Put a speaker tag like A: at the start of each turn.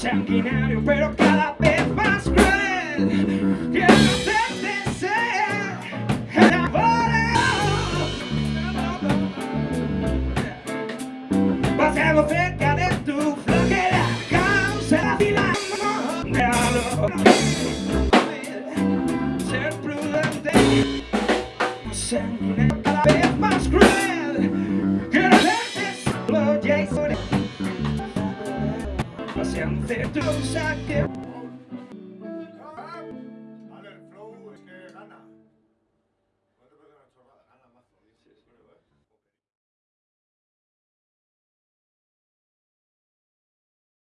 A: sanguinario, pero cada vez más cruel. Quiero hacerte ser enamorado. Pasemos cerca de tu flojera, causa la fila. sanguinenta, la vez más cruel.